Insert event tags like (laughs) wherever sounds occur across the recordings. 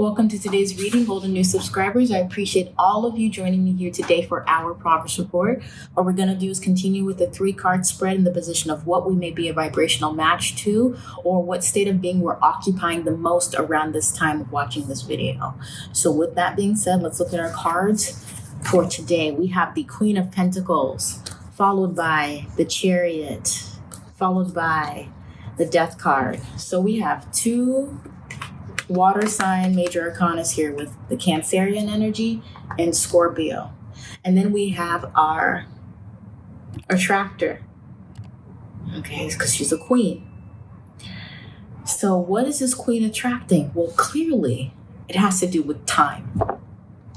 Welcome to today's reading, Golden New subscribers. I appreciate all of you joining me here today for our progress report. What we're going to do is continue with the three card spread in the position of what we may be a vibrational match to or what state of being we're occupying the most around this time of watching this video. So, with that being said, let's look at our cards for today. We have the Queen of Pentacles, followed by the Chariot, followed by the Death card. So, we have two water sign major arcanas here with the Cancerian energy and Scorpio. And then we have our attractor. Okay, because she's a queen. So, what is this queen attracting? Well, clearly, it has to do with time.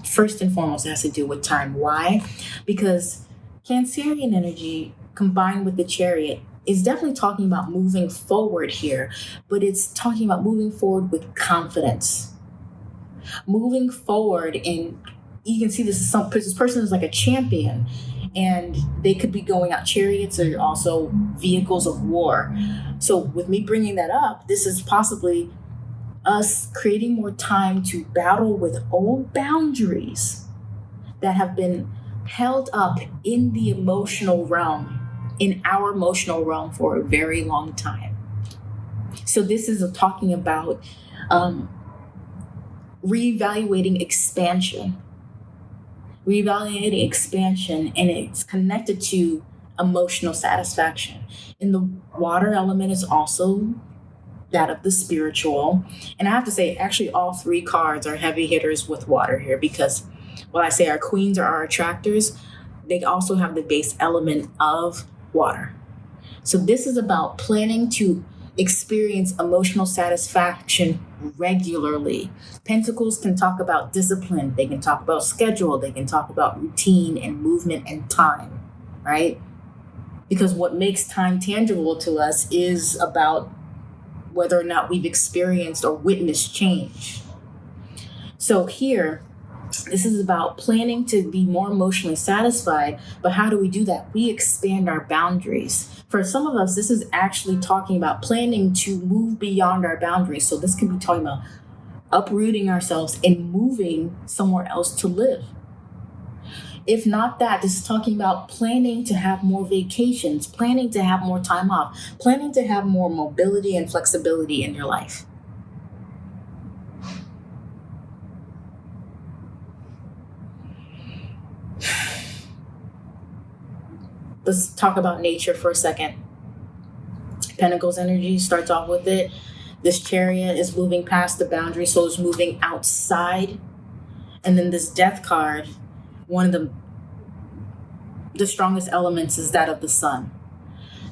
First and foremost, it has to do with time. Why? Because Cancerian energy combined with the chariot is definitely talking about moving forward here, but it's talking about moving forward with confidence. Moving forward, and you can see this is some this person is like a champion, and they could be going out. Chariots are also vehicles of war. So, with me bringing that up, this is possibly us creating more time to battle with old boundaries that have been held up in the emotional realm in our emotional realm for a very long time. So, this is talking about um, reevaluating expansion, reevaluating expansion, and it's connected to emotional satisfaction. And the water element is also that of the spiritual. And I have to say, actually, all three cards are heavy hitters with water here because while I say our queens are our attractors, they also have the base element of water. So, this is about planning to experience emotional satisfaction regularly. Pentacles can talk about discipline, they can talk about schedule, they can talk about routine and movement and time, right? Because what makes time tangible to us is about whether or not we've experienced or witnessed change. So, here, this is about planning to be more emotionally satisfied, but how do we do that? We expand our boundaries. For some of us, this is actually talking about planning to move beyond our boundaries. So, this could be talking about uprooting ourselves and moving somewhere else to live. If not that, this is talking about planning to have more vacations, planning to have more time off, planning to have more mobility and flexibility in your life. Let's talk about nature for a second. Pentacles energy starts off with it. This chariot is moving past the boundary, so it's moving outside. And then this death card, one of the the strongest elements is that of the sun.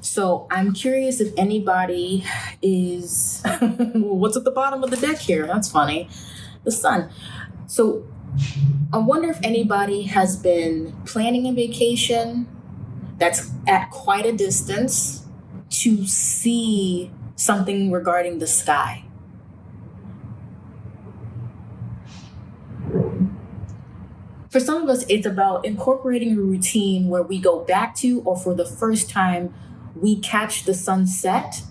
So I'm curious if anybody is (laughs) what's at the bottom of the deck here? That's funny. The sun. So I wonder if anybody has been planning a vacation that's at quite a distance to see something regarding the sky. For some of us, it's about incorporating a routine where we go back to, or for the first time, we catch the sunset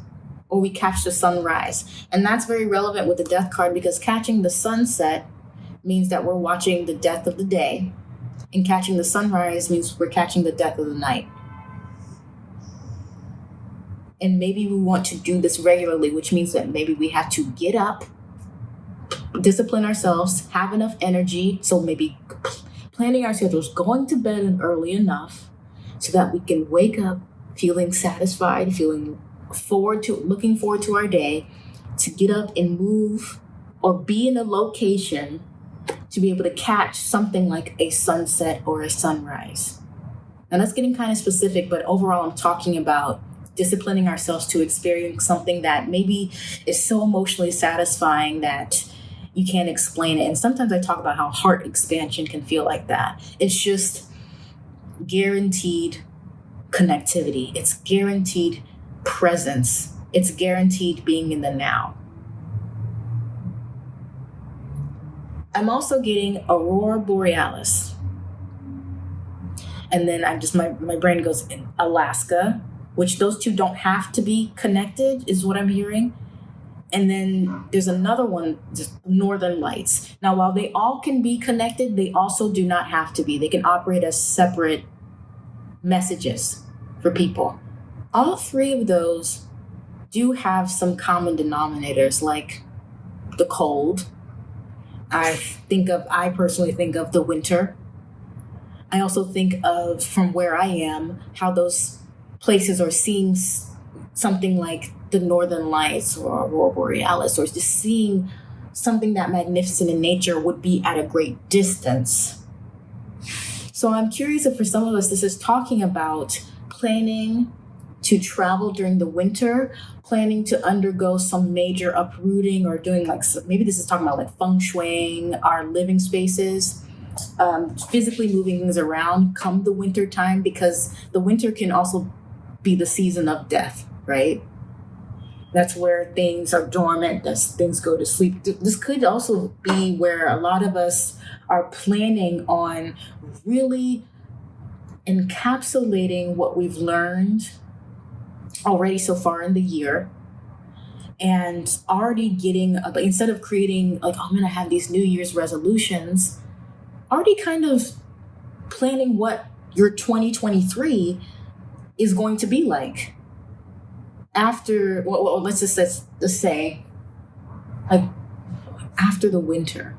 or we catch the sunrise. And that's very relevant with the death card because catching the sunset means that we're watching the death of the day, and catching the sunrise means we're catching the death of the night and maybe we want to do this regularly, which means that maybe we have to get up, discipline ourselves, have enough energy. So maybe planning our schedules, going to bed early enough so that we can wake up feeling satisfied, feeling forward to looking forward to our day, to get up and move or be in a location to be able to catch something like a sunset or a sunrise. And that's getting kind of specific, but overall, I'm talking about disciplining ourselves to experience something that maybe is so emotionally satisfying that you can't explain it. And sometimes I talk about how heart expansion can feel like that. It's just guaranteed connectivity, it's guaranteed presence, it's guaranteed being in the now. I'm also getting Aurora Borealis. And then I just, my, my brain goes in Alaska, which those two don't have to be connected, is what I'm hearing. and then there's another one, just Northern Lights. Now, while they all can be connected, they also do not have to be. They can operate as separate messages for people. All three of those do have some common denominators, like the cold. I think of, I personally think of the winter. I also think of, from where I am, how those places or seeing something like the northern lights or aurora borealis or just seeing something that magnificent in nature would be at a great distance. So i'm curious if for some of us this is talking about planning to travel during the winter planning to undergo some major uprooting or doing like maybe this is talking about like feng shuiing our living spaces um, physically moving things around come the winter time because the winter can also be the season of death right that's where things are dormant, that's things go to sleep. This could also be where a lot of us are planning on really encapsulating what we've learned already so far in the year and already getting uh, instead of creating like oh, i'm to have these new year's resolutions already kind of planning what your 2023 is going to be like after well, well let's just let's just say like after the winter.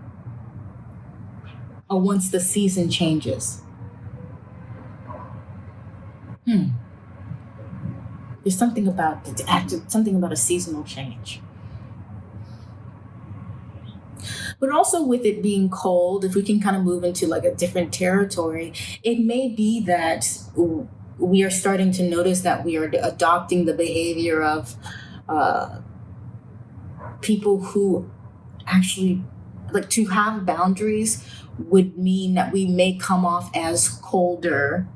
Or once the season changes. Hmm. There's something about something about a seasonal change. But also with it being cold if we can kind of move into like a different territory it may be that we are starting to notice that we are adopting the behavior of uh, people who actually like to have boundaries would mean that we may come off as colder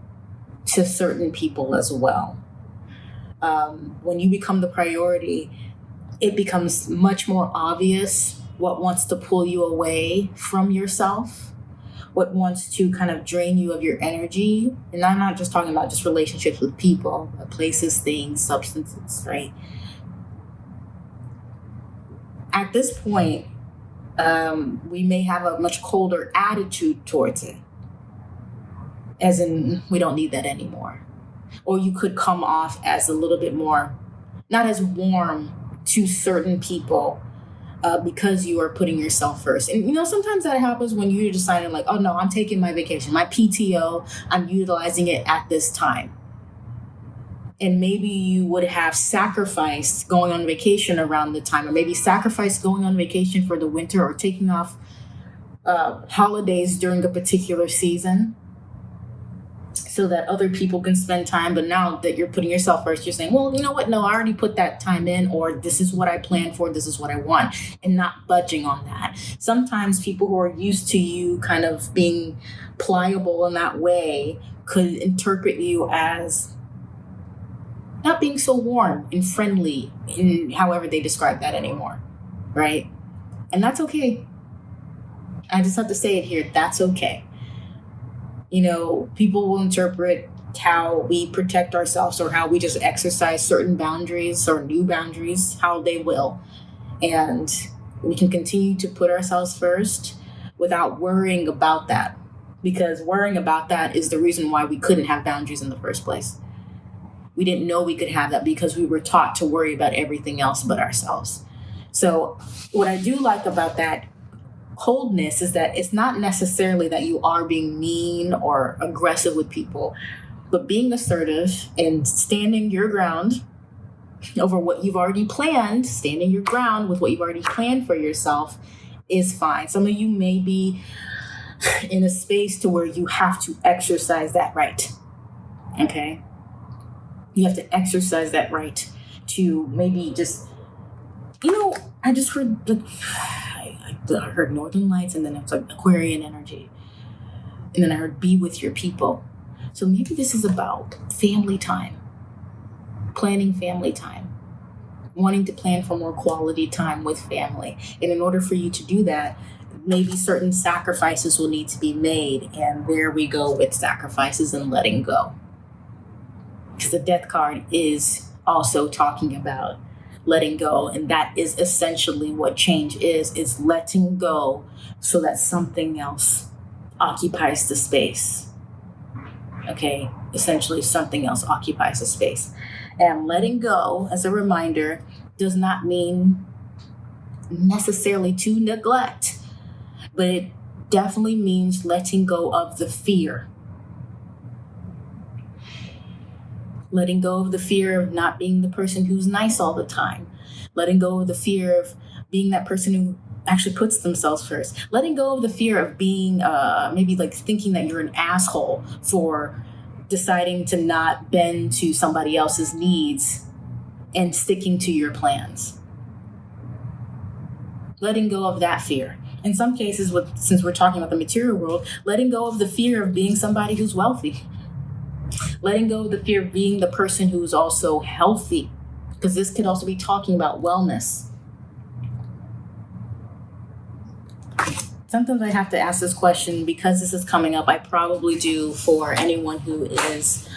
to certain people as well. Um, when you become the priority, it becomes much more obvious what wants to pull you away from yourself what wants to kind of drain you of your energy. And I'm not just talking about just relationships with people, places, things, substances, right? At this point, um, we may have a much colder attitude towards it. As in, we don't need that anymore. Or you could come off as a little bit more, not as warm to certain people uh, because you are putting yourself first. And you know, sometimes that happens when you're deciding, like, oh no, I'm taking my vacation, my PTO, I'm utilizing it at this time. And maybe you would have sacrificed going on vacation around the time, or maybe sacrificed going on vacation for the winter or taking off uh, holidays during a particular season so that other people can spend time. But now that you're putting yourself first, you're saying, well, you know what? No, I already put that time in, or this is what I planned for, this is what I want, and not budging on that. Sometimes people who are used to you kind of being pliable in that way could interpret you as not being so warm and friendly in however they describe that anymore, right? And that's okay. I just have to say it here that's okay you know, people will interpret how we protect ourselves or how we just exercise certain boundaries or new boundaries, how they will. And we can continue to put ourselves first without worrying about that. Because worrying about that is the reason why we couldn't have boundaries in the first place. We didn't know we could have that because we were taught to worry about everything else but ourselves. So, what I do like about that coldness is that it's not necessarily that you are being mean or aggressive with people, but being assertive and standing your ground over what you've already planned, standing your ground with what you've already planned for yourself is fine. Some of you may be in a space to where you have to exercise that right. Okay? You have to exercise that right to maybe just you know, I just heard like I heard Northern Lights, and then it's like Aquarian energy. And then I heard be with your people. So maybe this is about family time, planning family time, wanting to plan for more quality time with family. And in order for you to do that, maybe certain sacrifices will need to be made. And there we go with sacrifices and letting go. Because the death card is also talking about letting go. And that is essentially what change is is letting go so that something else occupies the space. Okay? Essentially something else occupies the space. And letting go as a reminder does not mean necessarily to neglect but it definitely means letting go of the fear letting go of the fear of not being the person who's nice all the time, letting go of the fear of being that person who actually puts themselves first, letting go of the fear of being uh, maybe like thinking that you're an asshole for deciding to not bend to somebody else's needs and sticking to your plans. Letting go of that fear. In some cases, with since we're talking about the material world, letting go of the fear of being somebody who's wealthy letting go of the fear of being the person who is also healthy, because this could also be talking about wellness. Sometimes I have to ask this question because this is coming up. I probably do for anyone who is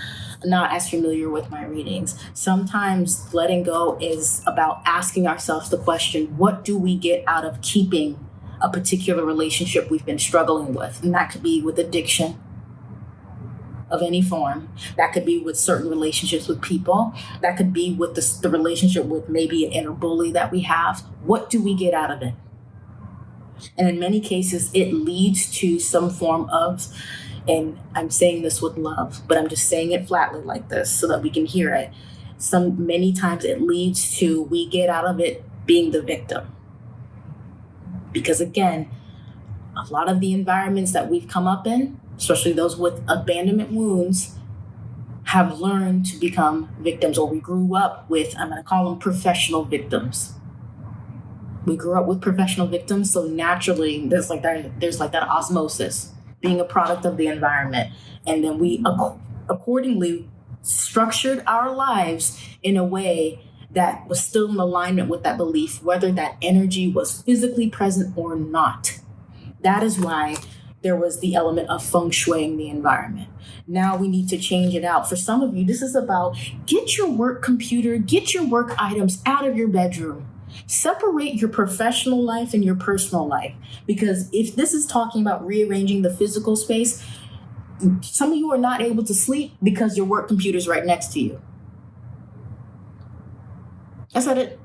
not as familiar with my readings. Sometimes letting go is about asking ourselves the question what do we get out of keeping a particular relationship we've been struggling with? And that could be with addiction, of any form. That could be with certain relationships with people. That could be with the, the relationship with maybe an inner bully that we have. What do we get out of it? And in many cases, it leads to some form of, and I'm saying this with love, but I'm just saying it flatly like this so that we can hear it. Some many times it leads to we get out of it being the victim. Because again, a lot of the environments that we've come up in, especially those with abandonment wounds, have learned to become victims, or we grew up with, I'm going to call them professional victims. We grew up with professional victims, so naturally there's like that, there's like that osmosis, being a product of the environment, and then we ac- accordingly structured our lives in a way that was still in alignment with that belief, whether that energy was physically present or not. That is why there was the element of feng shuiing the environment. Now we need to change it out. For some of you, this is about get your work computer, get your work items out of your bedroom. Separate your professional life and your personal life. Because if this is talking about rearranging the physical space, some of you are not able to sleep because your work computer is right next to you. I said it.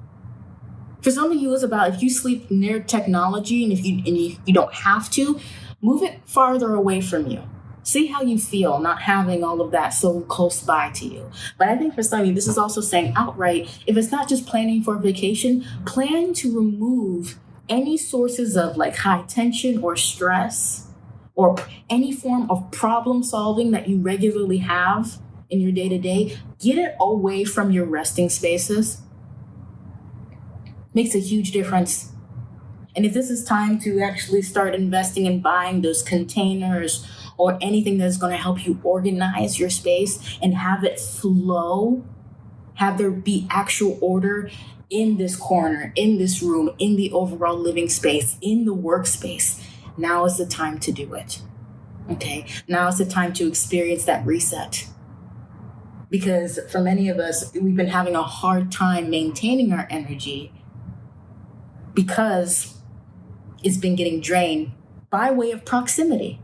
For some of you, it's about if you sleep near technology and if you and you, you don't have to, move it farther away from you. See how you feel not having all of that so close by to you. But I think for some of you, this is also saying outright if it's not just planning for a vacation, plan to remove any sources of like high tension or stress or any form of problem solving that you regularly have in your day to day. Get it away from your resting spaces. Makes a huge difference and if this is time to actually start investing in buying those containers or anything that's going to help you organize your space and have it flow, have there be actual order in this corner, in this room, in the overall living space, in the workspace, now is the time to do it. Okay, now is the time to experience that reset. Because for many of us, we've been having a hard time maintaining our energy because it's been getting drained by way of proximity.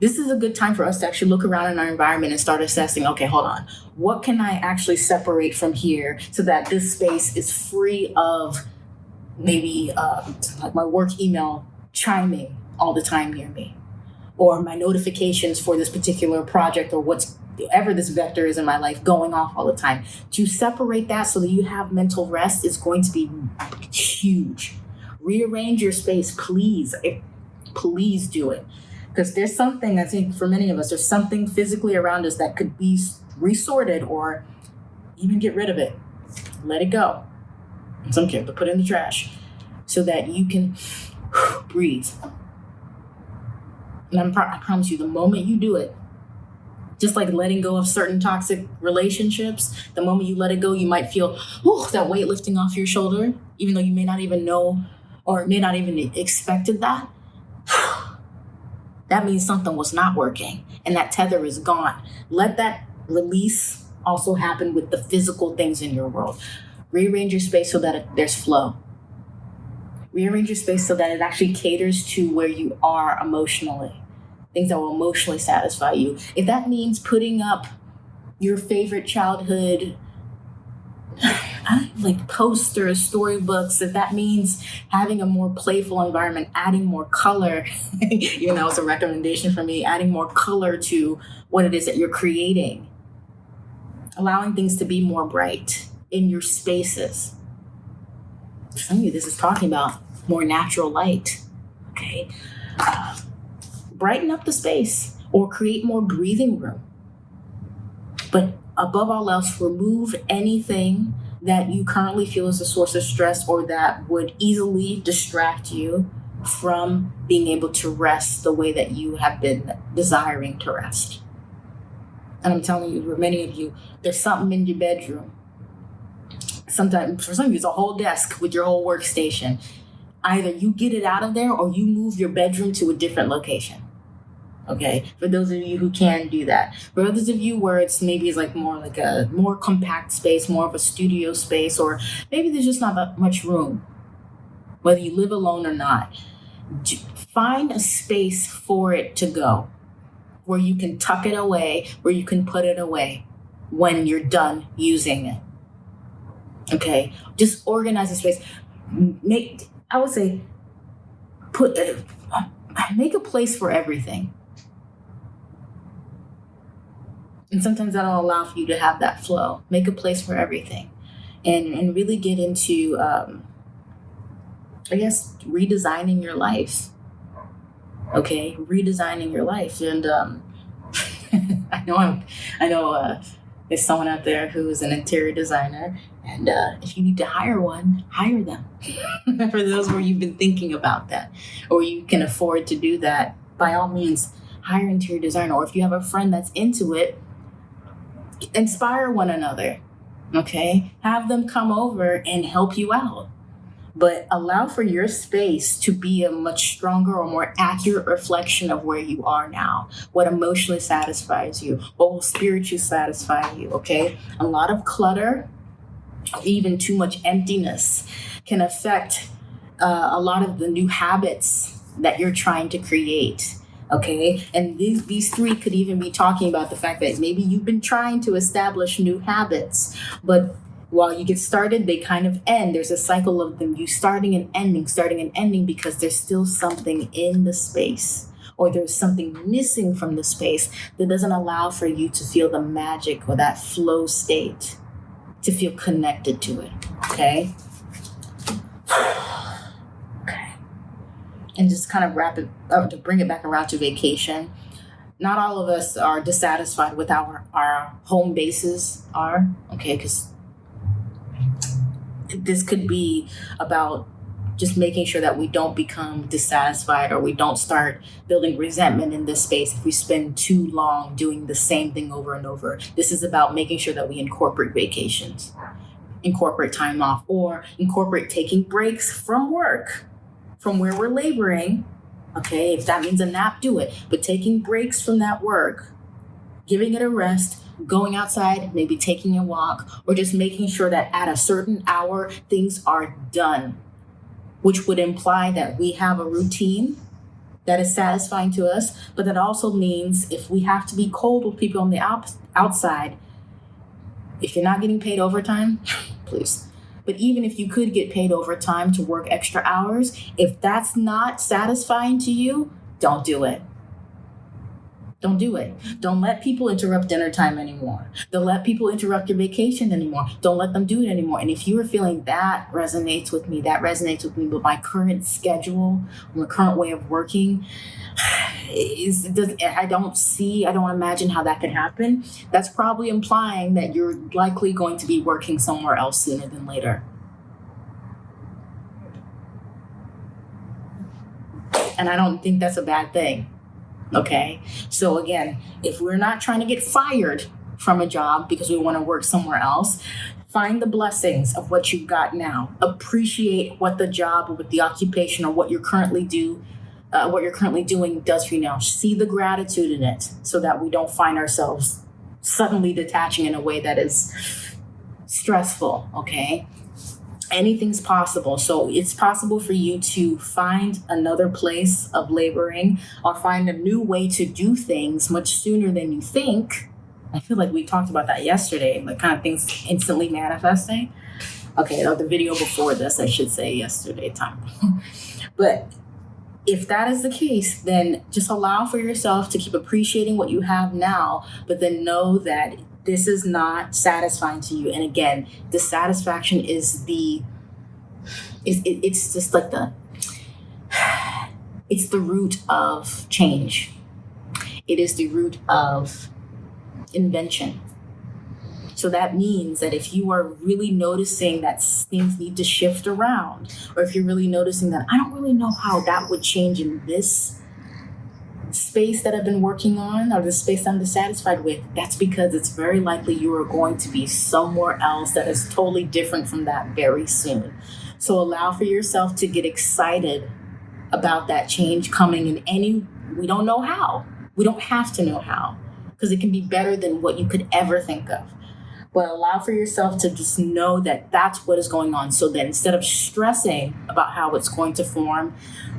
This is a good time for us to actually look around in our environment and start assessing okay, hold on. What can I actually separate from here so that this space is free of maybe uh, like my work email chiming all the time near me? Or my notifications for this particular project or what's whatever this vector is in my life going off all the time. To separate that so that you have mental rest is going to be huge rearrange your space, please. Eh, please do it. Because there's something, I think, for many of us, there's something physically around us that could be resorted or even get rid of it. Let it go. In some cases, put it in the trash so that you can (sighs) breathe. And I'm, I promise you, the moment you do it, just like letting go of certain toxic relationships, the moment you let it go, you might feel, that weight lifting off your shoulder, even though you may not even know or may not even expected that, (sighs) that means something was not working and that tether is gone. Let that release also happen with the physical things in your world. Rearrange your space so that it, there's flow. Rearrange your space so that it actually caters to where you are emotionally, things that will emotionally satisfy you. If that means putting up your favorite childhood like posters, storybooks, if that means having a more playful environment, adding more color, (laughs) you know, it's a recommendation for me, adding more color to what it is that you're creating, allowing things to be more bright in your spaces. Some of you, this is talking about more natural light, okay? Uh, brighten up the space or create more breathing room. But above all else, remove anything that you currently feel is a source of stress or that would easily distract you from being able to rest the way that you have been desiring to rest. And I'm telling you, for many of you, there's something in your bedroom. Sometimes, for some of you, it's a whole desk with your whole workstation. Either you get it out of there or you move your bedroom to a different location. Okay, for those of you who can do that. For others of you where it's maybe it's like more like a more compact space, more of a studio space, or maybe there's just not that much room, whether you live alone or not. Find a space for it to go where you can tuck it away, where you can put it away when you're done using it. Okay, just organize the space. Make, I would say, put, uh, make a place for everything And sometimes that'll allow for you to have that flow, make a place for everything, and, and really get into, um, I guess, redesigning your life. Okay, redesigning your life. And um, (laughs) I know I'm, I know uh, there's someone out there who's an interior designer, and uh, if you need to hire one, hire them. (laughs) For those where you've been thinking about that, or you can afford to do that, by all means, hire interior designer. Or if you have a friend that's into it, inspire one another. Okay. Have them come over and help you out. But allow for your space to be a much stronger or more accurate reflection of where you are now, what emotionally satisfies you, what will spiritually satisfy you. Okay. A lot of clutter, even too much emptiness, can affect uh, a lot of the new habits that you're trying to create okay? And these these three could even be talking about the fact that maybe you've been trying to establish new habits but while you get started they kind of end. There's a cycle of them you starting and ending starting and ending because there's still something in the space or there's something missing from the space that doesn't allow for you to feel the magic or that flow state to feel connected to it okay and just kind of wrap it up to bring it back around to vacation. Not all of us are dissatisfied with our our home bases are okay because this could be about just making sure that we don't become dissatisfied or we don't start building resentment in this space if we spend too long doing the same thing over and over. This is about making sure that we incorporate vacations, incorporate time off, or incorporate taking breaks from work from where we're laboring, okay, if that means a nap, do it. But taking breaks from that work, giving it a rest, going outside, maybe taking a walk, or just making sure that at a certain hour things are done, which would imply that we have a routine that is satisfying to us, but that also means if we have to be cold with people on the out- outside, if you're not getting paid overtime, (laughs) please but even if you could get paid overtime to work extra hours, if that's not satisfying to you, don't do it. Don't do it. Don't let people interrupt dinner time anymore. Don't let people interrupt your vacation anymore. Don't let them do it anymore. And if you are feeling that resonates with me, that resonates with me, but my current schedule, my current way of working, (sighs) is does I don't see, I don't imagine how that could happen. That's probably implying that you're likely going to be working somewhere else sooner than later. And I don't think that's a bad thing. Okay. So again, if we're not trying to get fired from a job because we want to work somewhere else, find the blessings of what you've got now. Appreciate what the job or what the occupation or what you're currently do uh, what you're currently doing does for you now. See the gratitude in it so that we don't find ourselves suddenly detaching in a way that is stressful, okay? Anything's possible. So it's possible for you to find another place of laboring or find a new way to do things much sooner than you think. I feel like we talked about that yesterday, like kind of things instantly manifesting. Okay, the video before this, I should say yesterday time. (laughs) but if that is the case, then just allow for yourself to keep appreciating what you have now, but then know that this is not satisfying to you. And again, dissatisfaction is the is it, it's just like the (sighs) it's the root of change. It is the root of invention. So that means that if you are really noticing that things need to shift around, or if you're really noticing that I don't really know how that would change in this space that I've been working on or the space I'm dissatisfied with, that's because it's very likely you are going to be somewhere else that is totally different from that very soon. So allow for yourself to get excited about that change coming in any, we don't know how. We don't have to know how because it can be better than what you could ever think of but allow for yourself to just know that that's what is going on. So that instead of stressing about how it's going to form,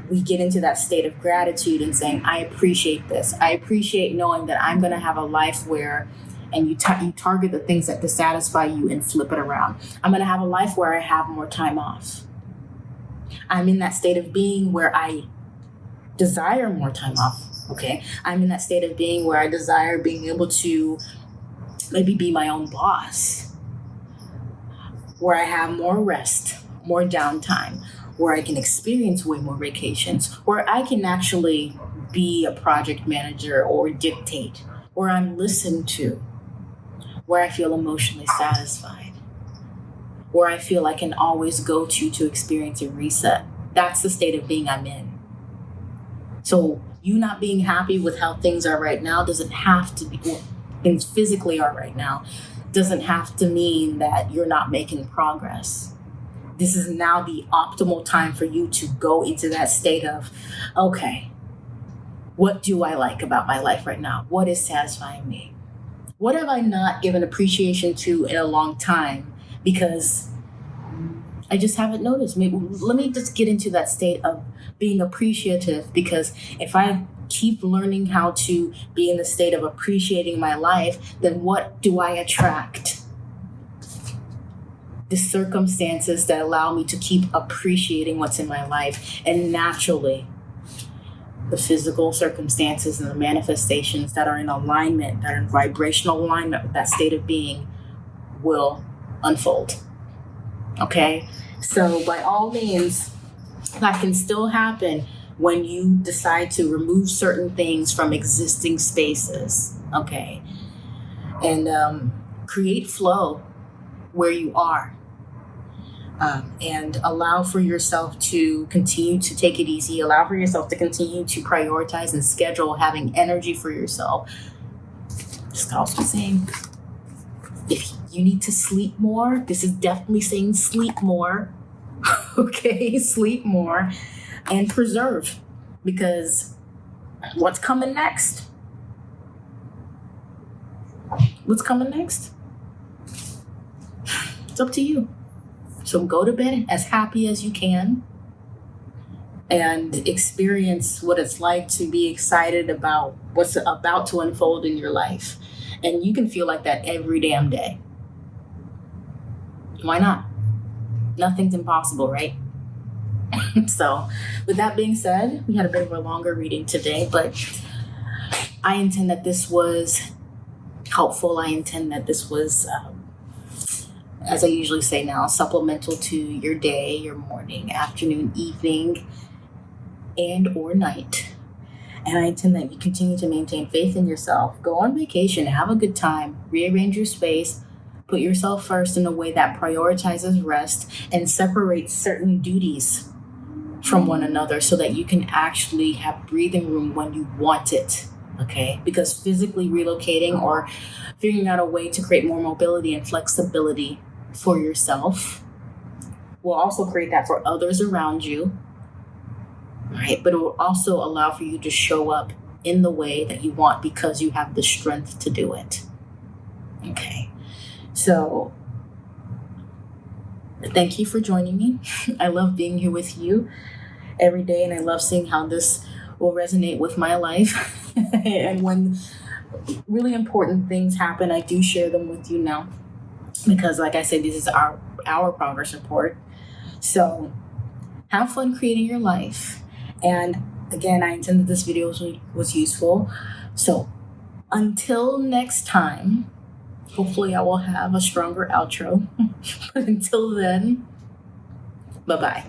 we get into that state of gratitude and saying, I appreciate this. I appreciate knowing that I'm going to have a life where and you, you target the things that dissatisfy you and flip it around. I'm going to have a life where I have more time off. I'm in that state of being where I desire more time off. Okay. I'm in that state of being where I desire being able to maybe be my own boss, where I have more rest, more downtime, where I can experience way more vacations, where I can actually be a project manager or dictate, where I'm listened to, where I feel emotionally satisfied, where I feel I can always go to to experience a reset. That's the state of being I'm in. So, you not being happy with how things are right now doesn't have to be things physically are right now doesn't have to mean that you're not making progress. This is now the optimal time for you to go into that state of, okay, what do I like about my life right now? What is satisfying me? What have I not given appreciation to in a long time because I just haven't noticed? Maybe let me just get into that state of being appreciative because if I keep learning how to be in the state of appreciating my life, then what do I attract? The circumstances that allow me to keep appreciating what's in my life. And naturally, the physical circumstances and the manifestations that are in alignment, that are in vibrational alignment with that state of being, will unfold. Okay? So, by all means, that can still happen when you decide to remove certain things from existing spaces, okay, and um, create flow where you are. Um, and allow for yourself to continue to take it easy, allow for yourself to continue to prioritize and schedule having energy for yourself. Just also saying, if you need to sleep more, this is definitely saying sleep more. (laughs) okay, sleep more and preserve because what's coming next? What's coming next? It's up to you. So go to bed as happy as you can and experience what it's like to be excited about what's about to unfold in your life. And you can feel like that every damn day. Why not? Nothing's impossible, right? (laughs) so, with that being said, we had a bit of a longer reading today, but I intend that this was helpful. I intend that this was, um, as I usually say now, supplemental to your day, your morning, afternoon, evening, and or night. And I intend that you continue to maintain faith in yourself. Go on vacation, have a good time, rearrange your space, put yourself first in a way that prioritizes rest and separates certain duties from one another so that you can actually have breathing room when you want it. Okay. Because physically relocating or figuring out a way to create more mobility and flexibility for yourself will also create that for others around you. Right. But it will also allow for you to show up in the way that you want because you have the strength to do it. Okay. So thank you for joining me. (laughs) I love being here with you every day, and I love seeing how this will resonate with my life. (laughs) and when really important things happen, I do share them with you now because, like I said, this is our our progress report. So, have fun creating your life. And again, I intended this video was, was useful. So, until next time, hopefully, I will have a stronger outro. (laughs) but until then, bye bye.